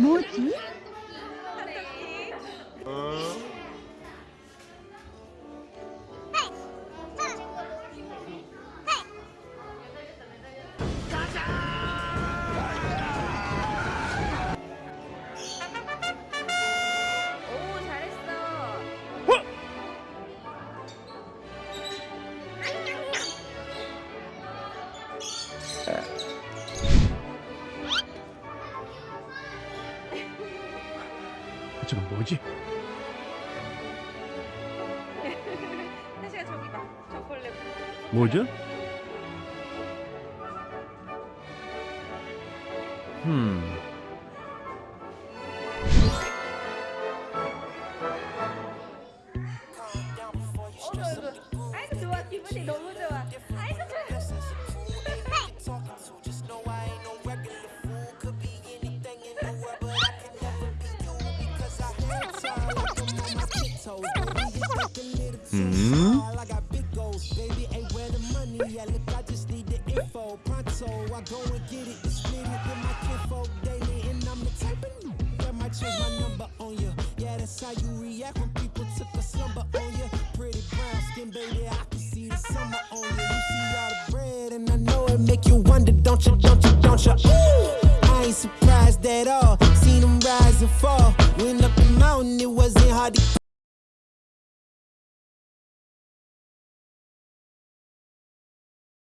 뭐지? 오 저건 뭐지? 태시가 저기 봐. 저 벌레. 뭐죠? 음, 어머 어머. 아이고 좋아 기분이 너무 좋아. 음, And I know it make you wonder, don't you, don't you, don't you? Ooh, I ain't surprised at all. Seen them rise and fall. Up the